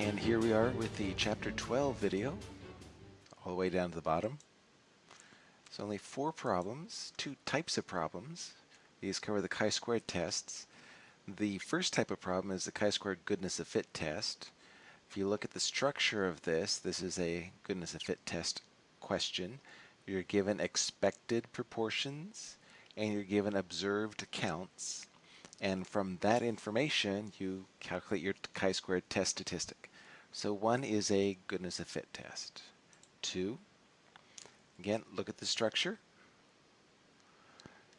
And here we are with the chapter 12 video, all the way down to the bottom. It's only four problems, two types of problems. These cover the chi-squared tests. The first type of problem is the chi-squared goodness of fit test. If you look at the structure of this, this is a goodness of fit test question. You're given expected proportions and you're given observed counts. And from that information, you calculate your chi-squared test statistic. So one is a goodness of fit test. Two, again, look at the structure.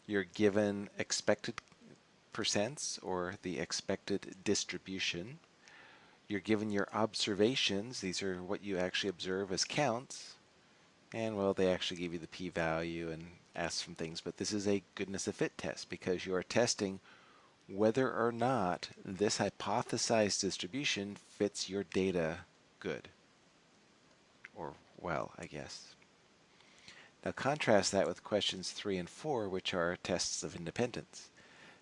You're given expected percents or the expected distribution. You're given your observations. These are what you actually observe as counts. And well, they actually give you the p-value and ask some things, but this is a goodness of fit test because you are testing whether or not this hypothesized distribution fits your data good or well, I guess. Now contrast that with questions 3 and 4, which are tests of independence.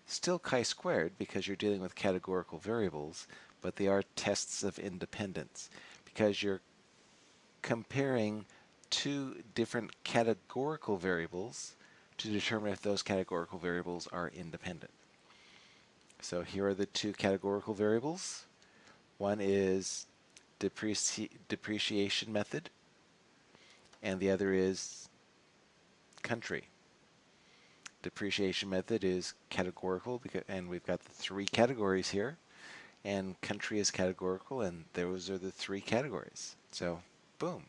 Still chi-squared because you're dealing with categorical variables, but they are tests of independence because you're comparing two different categorical variables to determine if those categorical variables are independent. So here are the two categorical variables. One is depreci depreciation method, and the other is country. Depreciation method is categorical, because, and we've got the three categories here, and country is categorical, and those are the three categories. So, boom.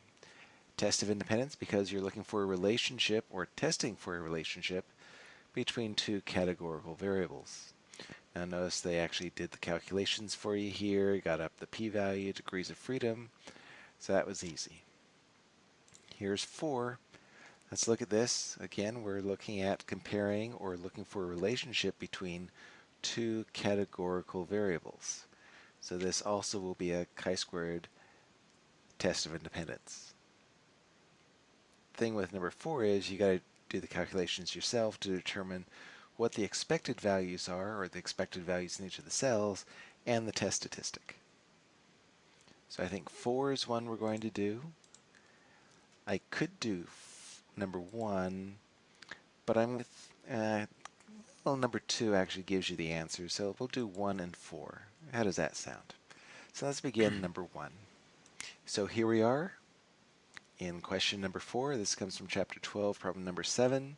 Test of independence because you're looking for a relationship or testing for a relationship between two categorical variables. Now notice they actually did the calculations for you here, got up the p-value, degrees of freedom, so that was easy. Here's four. Let's look at this. Again, we're looking at comparing or looking for a relationship between two categorical variables. So this also will be a chi-squared test of independence. Thing with number four is you got to do the calculations yourself to determine what the expected values are, or the expected values in each of the cells, and the test statistic. So I think 4 is one we're going to do. I could do number 1, but I'm with, uh, well, number 2 actually gives you the answer, so we'll do 1 and 4. How does that sound? So let's begin number 1. So here we are in question number 4. This comes from chapter 12, problem number 7.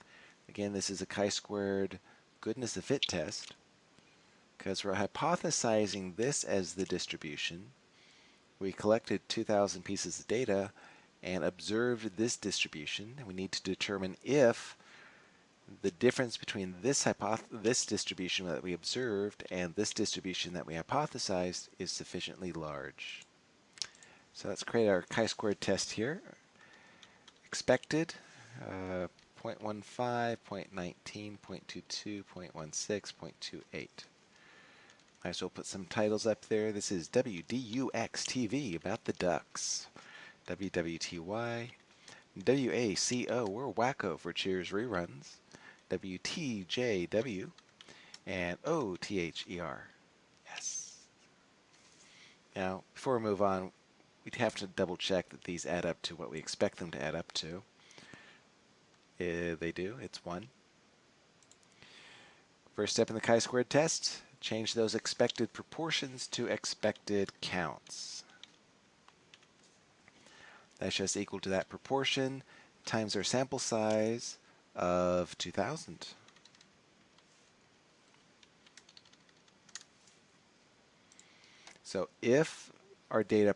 Again, this is a chi-squared goodness of fit test because we're hypothesizing this as the distribution. We collected 2,000 pieces of data and observed this distribution. We need to determine if the difference between this, this distribution that we observed and this distribution that we hypothesized is sufficiently large. So let's create our chi-squared test here. Expected, uh, 0.15, 0.19, 0.22, 0.16, 0.28. Might as well put some titles up there. This is WDUX TV about the Ducks. WWTY. WACO, we're wacko for Cheers reruns. WTJW. And OTHER. Yes. Now, before we move on, we'd have to double check that these add up to what we expect them to add up to. Uh, they do. It's 1. First step in the chi-squared test, change those expected proportions to expected counts. That's just equal to that proportion times our sample size of 2,000. So if our data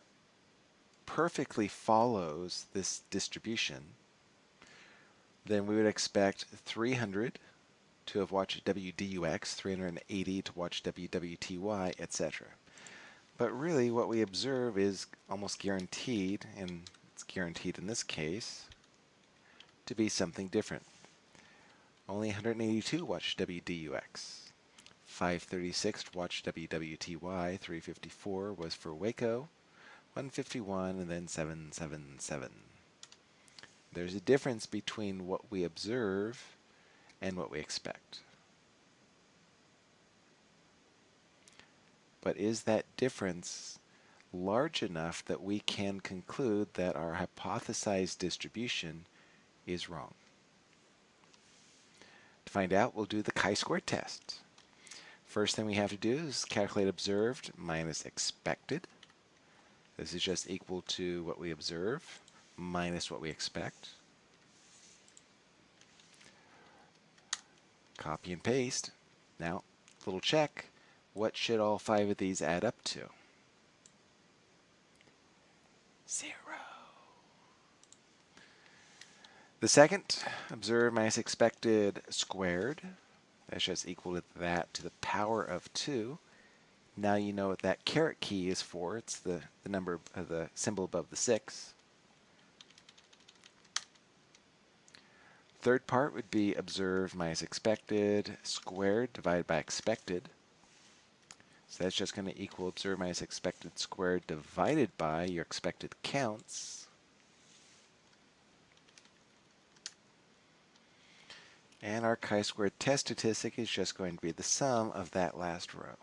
perfectly follows this distribution, then we would expect 300 to have watched WDUX, 380 to watch WWTY, etc. But really what we observe is almost guaranteed, and it's guaranteed in this case, to be something different. Only 182 watched WDUX. 536 watched WWTY, 354 was for Waco, 151 and then 777. There's a difference between what we observe and what we expect. But is that difference large enough that we can conclude that our hypothesized distribution is wrong. To find out, we'll do the chi-square test. First thing we have to do is calculate observed minus expected. This is just equal to what we observe minus what we expect. Copy and paste. Now, little check. What should all five of these add up to? Zero. The second, observe minus expected squared. That's just equal to that to the power of 2. Now you know what that caret key is for. It's the, the number of the symbol above the 6. Third part would be observed minus expected squared divided by expected. So that's just going to equal observed minus expected squared divided by your expected counts. And our chi-squared test statistic is just going to be the sum of that last row.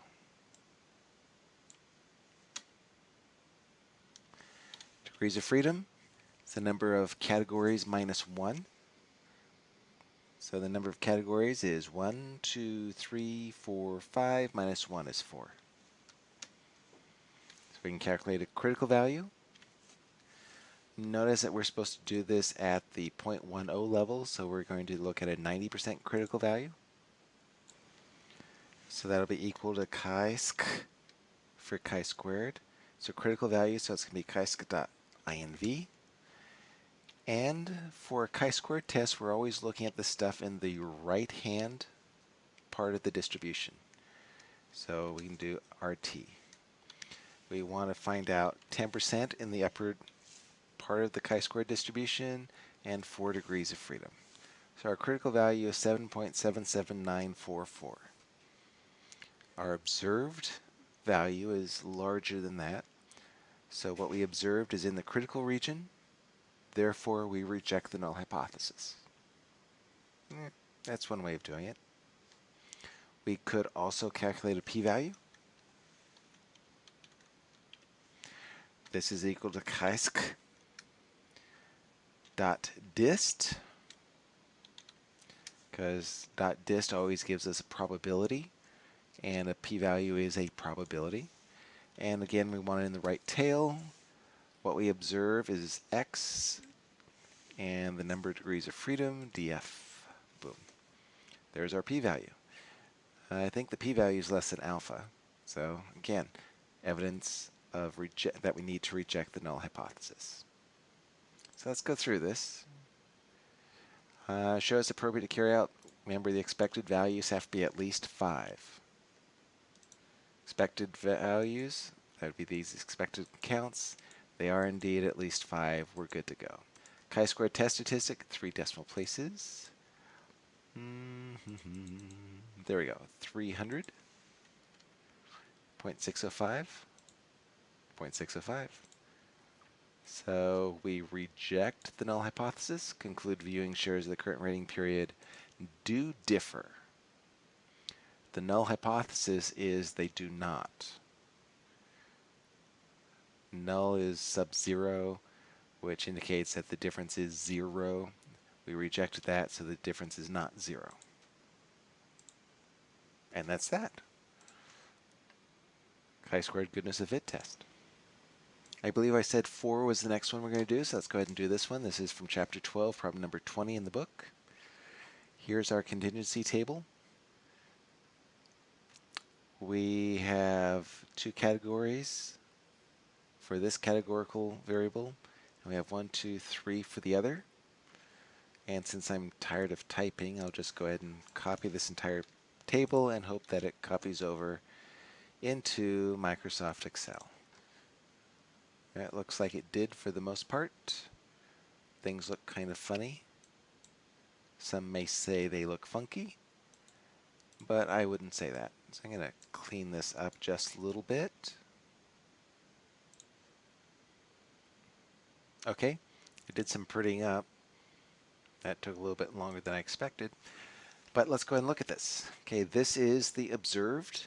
Degrees of freedom is the number of categories minus 1. So the number of categories is 1, 2, 3, 4, 5, minus 1 is 4. So we can calculate a critical value. Notice that we're supposed to do this at the 0.10 level, so we're going to look at a 90% critical value. So that'll be equal to chi-sc for chi-squared. So critical value, so it's going to be chi-sc.inv. And for a chi-squared test, we're always looking at the stuff in the right-hand part of the distribution. So we can do RT. We want to find out 10% in the upper part of the chi-square distribution and 4 degrees of freedom. So our critical value is 7.77944. Our observed value is larger than that. So what we observed is in the critical region. Therefore, we reject the null hypothesis. Eh, that's one way of doing it. We could also calculate a p-value. This is equal to chi-sc dot dist because dot dist always gives us a probability and a p-value is a probability and again we want it in the right tail what we observe is x and the number of degrees of freedom df boom there's our p-value I think the p-value is less than alpha so again evidence of that we need to reject the null hypothesis so let's go through this. Uh, show us appropriate to carry out. Remember the expected values have to be at least 5. Expected values, that would be these expected counts. They are indeed at least 5. We're good to go. Chi-square test statistic, 3 decimal places. Mm -hmm. There we go, 300. 0.605. 0.605. So we reject the null hypothesis, conclude viewing shares of the current rating period do differ. The null hypothesis is they do not. Null is sub-zero, which indicates that the difference is zero. We reject that, so the difference is not zero. And that's that. Chi-squared goodness of fit test. I believe I said 4 was the next one we're going to do, so let's go ahead and do this one. This is from Chapter 12, problem number 20 in the book. Here's our contingency table. We have two categories for this categorical variable, and we have one, two, three for the other. And since I'm tired of typing, I'll just go ahead and copy this entire table and hope that it copies over into Microsoft Excel. It looks like it did for the most part. Things look kind of funny. Some may say they look funky, but I wouldn't say that. So I'm going to clean this up just a little bit. Okay, I did some prettying up. That took a little bit longer than I expected. But let's go ahead and look at this. Okay, this is the observed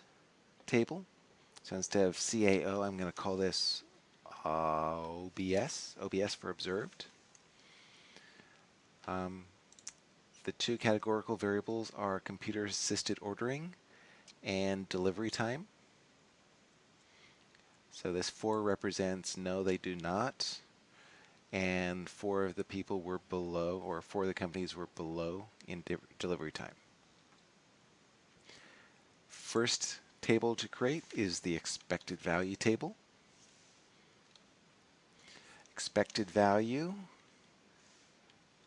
table. So instead of CAO, I'm going to call this OBS, OBS for observed. Um, the two categorical variables are computer assisted ordering and delivery time. So this 4 represents no, they do not. And four of the people were below, or four of the companies were below in de delivery time. First table to create is the expected value table. Expected value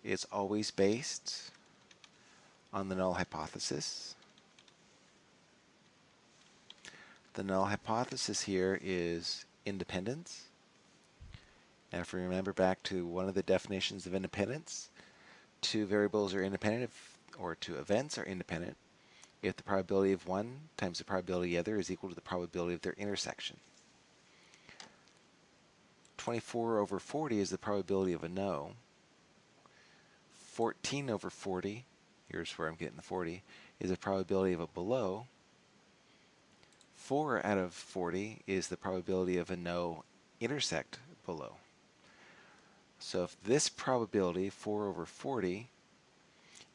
is always based on the null hypothesis. The null hypothesis here is independence. And if we remember back to one of the definitions of independence, two variables are independent if, or two events are independent if the probability of one times the probability of the other is equal to the probability of their intersection. 24 over 40 is the probability of a no. 14 over 40, here's where I'm getting the 40, is the probability of a below. 4 out of 40 is the probability of a no intersect below. So if this probability, 4 over 40,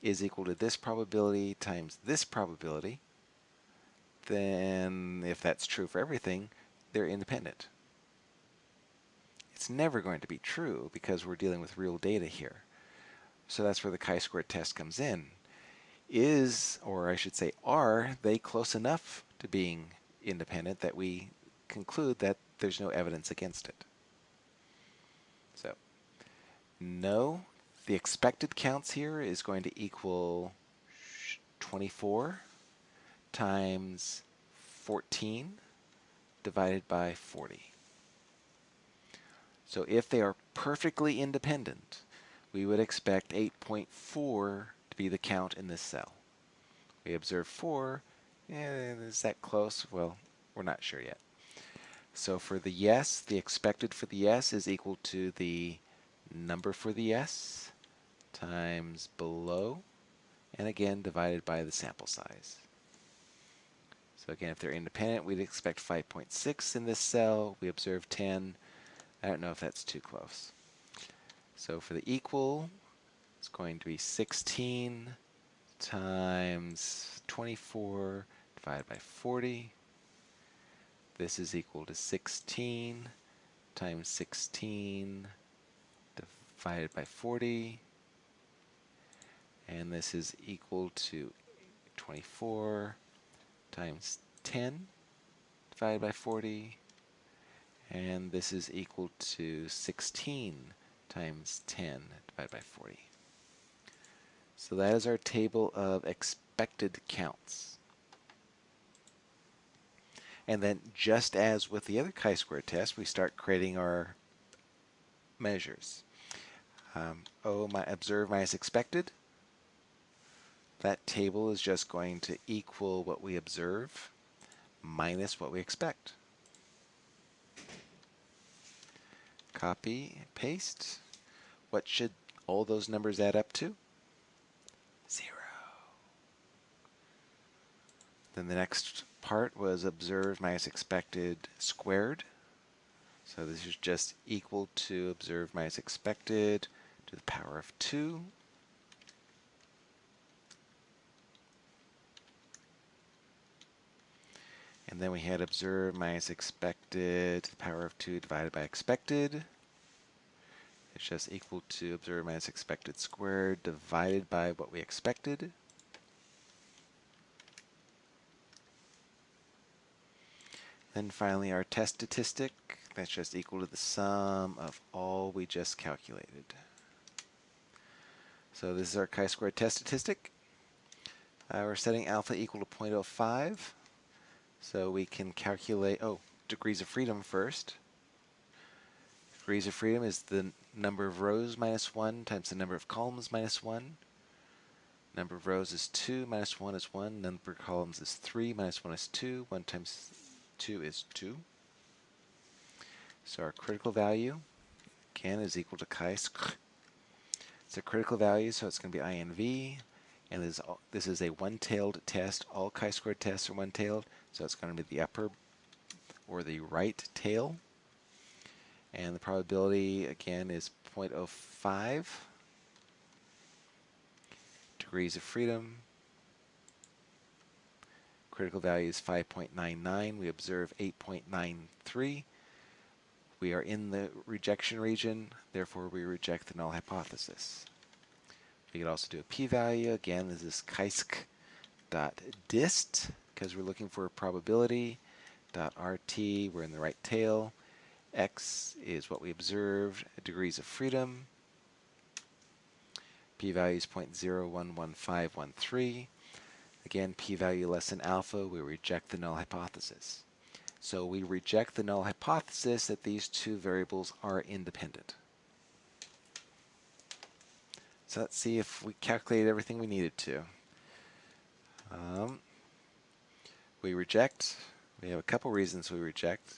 is equal to this probability times this probability, then if that's true for everything, they're independent. It's never going to be true because we're dealing with real data here. So that's where the chi-square test comes in. Is, or I should say are, they close enough to being independent that we conclude that there's no evidence against it? No, the expected counts here is going to equal 24 times 14 divided by 40. So if they are perfectly independent, we would expect 8.4 to be the count in this cell. We observe 4. Eh, is that close? Well, we're not sure yet. So for the yes, the expected for the yes is equal to the number for the yes times below, and again divided by the sample size. So again, if they're independent, we'd expect 5.6 in this cell. We observe 10. I don't know if that's too close. So for the equal, it's going to be 16 times 24 divided by 40. This is equal to 16 times 16 divided by 40 and this is equal to 24 times 10 divided by 40 and this is equal to 16 times 10 divided by 40. So that is our table of expected counts. And then just as with the other chi-square test, we start creating our measures. Um, O my observed minus expected that table is just going to equal what we observe minus what we expect. Copy, paste. What should all those numbers add up to? Zero. Then the next part was observed minus expected squared. So this is just equal to observed minus expected to the power of 2. And then we had observed minus expected to the power of 2 divided by expected. It's just equal to observed minus expected squared divided by what we expected. Then finally our test statistic, that's just equal to the sum of all we just calculated. So this is our chi-square test statistic. Uh, we're setting alpha equal to 0.05. So we can calculate, oh, degrees of freedom first. Degrees of freedom is the number of rows minus 1 times the number of columns minus 1. Number of rows is 2, minus 1 is 1. Number of columns is 3, minus 1 is 2. 1 times 2 is 2. So our critical value, again, is equal to chi-square. It's a critical value, so it's going to be INV. And this is, this is a one-tailed test. All chi-square tests are one-tailed. So it's going to be the upper or the right tail. And the probability, again, is 0.05. Degrees of freedom. Critical value is 5.99. We observe 8.93. We are in the rejection region, therefore we reject the null hypothesis. We could also do a p-value. Again, this is dist because we're looking for a probability. Dot .rt, we're in the right tail. x is what we observed, degrees of freedom. p-value is 0.011513. Again, p-value less than alpha, we reject the null hypothesis. So we reject the null hypothesis that these two variables are independent. So let's see if we calculated everything we needed to. Um, we reject. We have a couple reasons we reject.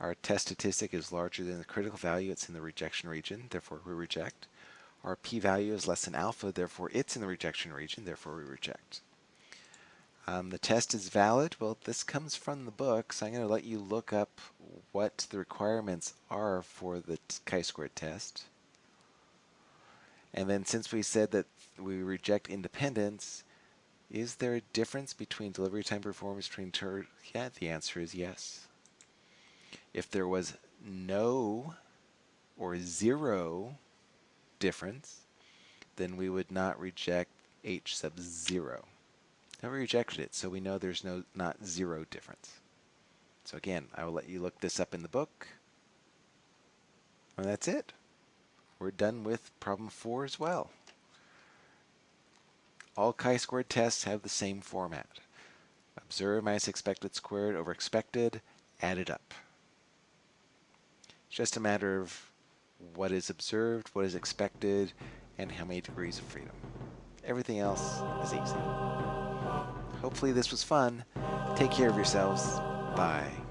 Our test statistic is larger than the critical value. It's in the rejection region. Therefore, we reject. Our p-value is less than alpha. Therefore, it's in the rejection region. Therefore, we reject. Um, the test is valid. Well, this comes from the book, so I'm going to let you look up what the requirements are for the chi-squared test. And then since we said that we reject independence, is there a difference between delivery time performance between tur yeah the answer is yes if there was no or zero difference then we would not reject h sub 0 now we rejected it so we know there's no not zero difference so again I will let you look this up in the book and that's it we're done with problem 4 as well all chi-squared tests have the same format. Observe minus expected squared over expected, add it up. It's just a matter of what is observed, what is expected, and how many degrees of freedom. Everything else is easy. Hopefully this was fun. Take care of yourselves. Bye.